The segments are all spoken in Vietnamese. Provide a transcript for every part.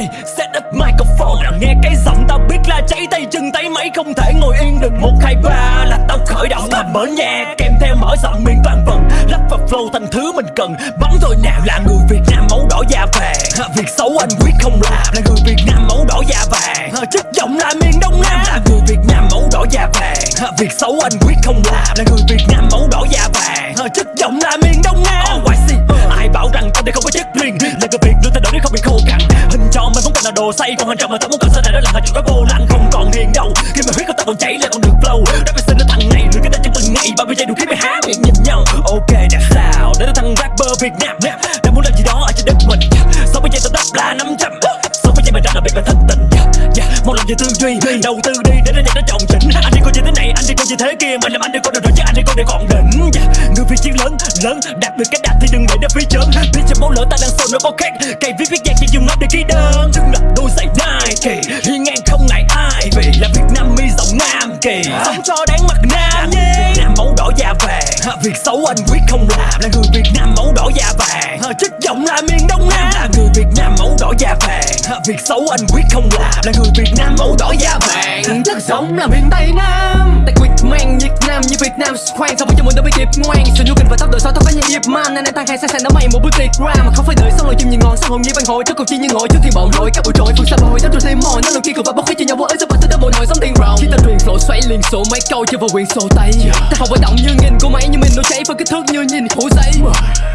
Ê, set up microphone. Nghe cái giọng tao biết là cháy tay chân tay máy. Không thể ngồi yên được một hai ba là tao khởi động. Là mở nhạc kèm theo mở giọng miệng toàn vần lắp vào flow thành thứ mình cần. Bắn rồi nào là người Việt Nam máu đỏ da vàng. Việc xấu anh quyết không làm. Là người Việt Nam máu đỏ da vàng. Chất giọng là miền Đông Nam. Là người Việt Nam máu đỏ da vàng. Việc xấu anh quyết không làm. Là người Việt Nam máu đỏ da vàng. Chất giọng là miền Đông Nam. Oh, I see. ai bảo rằng tao đây không đồ say. Còn hình tròn mà tao muốn cần sau này đó là hình có vô lăng không còn hiền đâu. Khi mà huyết của tao còn chảy lên còn được flow đã phải xin nó thằng này rồi cái tên trong từng ngày. Bao nhiêu giây đủ khi mày há miệng nhìn nhau. Ok đã sao? Để nó thằng rapper Việt Nam đang muốn làm gì đó ở trên đất mình. Sáu mươi giây tao đắp là năm trăm. Sáu mươi giây mày ra là việc mày thất tình. Yeah, một lòng về tư duy đầu tư đi để nó nhạc nó trọng chỉnh. Anh đi coi như thế này anh đi coi như thế kia. Mình làm anh đi coi được rồi chứ anh đi coi để còn đỉnh. Yeah, người phi chiến lớn lớn đạt được cái đạt thì đừng để nó phía chớm. Biết cho máu lỡ ta đang sôi nó có khác. Sống cho đáng mặt Nam Việt Nam máu đỏ da vàng. Việc xấu anh quyết không làm. Là người Việt Nam máu đỏ da vàng. Chất giọng là miền Đông Nam. Là người Việt Nam máu đỏ da vàng. Việc xấu anh quyết không làm. Là người Việt Nam máu đỏ da vàng. Chất sống là miền Tây Nam. Tại quyết mang Việt Nam như Việt Nam khoan. Sao bây giờ mình đã bị kịp ngoan? Sự nhu kình và tóc đời sau tóc có như dịp man Nên anh tăng hai sang sang đã mày một bữa tiệc ra Mà không phải đợi xong rồi chim nhìn ngon Xong hồn như văn hội Trước cuộc chi như ngồi trước thiên bọn hội Các buổi trội phương xa bồi Đắp rồi thêm mồi Nó lần kia cười và bốc khí cho nhau vô ấy rộng xoáy xoay liền sổ mấy câu chưa vào quyền sổ tay. Ta không phải động như nghìn của máy nhưng mình nó cháy Với kích thước như nhìn phủ giấy.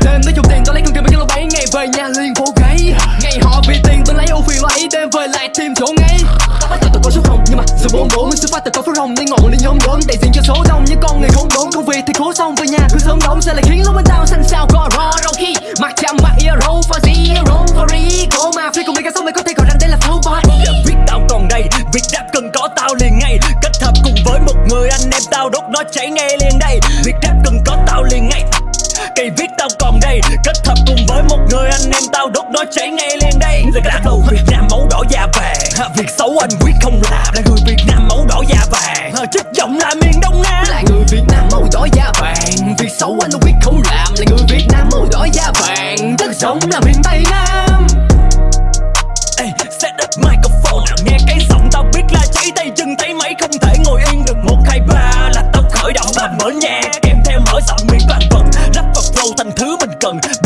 Đêm nó dùng tiền tôi lấy con tiền bên cái lô bấy Ngày về nhà liền vô gáy Ngày họ vì tiền tôi lấy ưu phiền lấy, Đêm về lại thêm chỗ ngay. Ta bắt tạo từ có số không Nhưng mà sự bốn bốn, mình sẽ phát từ có số rồng. Nên ngọn lên nhóm đốn đại diện cho số đông. Như con người khốn đốn công việc thì cố xong về nhà, cứ sớm đóng sẽ lại khiến lúc cháy ngay liền đây. Việc rap cần có tao liền ngay. Cây viết tao còn đây. Kết hợp cùng với một người anh em tao đốt nó cháy ngay liền đây. Là đầu Việt Nam máu đỏ da vàng. Việc xấu anh quyết không làm. Là người Việt Nam máu đỏ da vàng. Chất giọng là miền Đông Nam. Là người Việt Nam màu đỏ da vàng. Việc xấu anh quyết không làm. Là người Việt Nam màu đỏ da vàng. Đất sống là miền Tây Nam. Ê, set up microphone nghe cái giọng là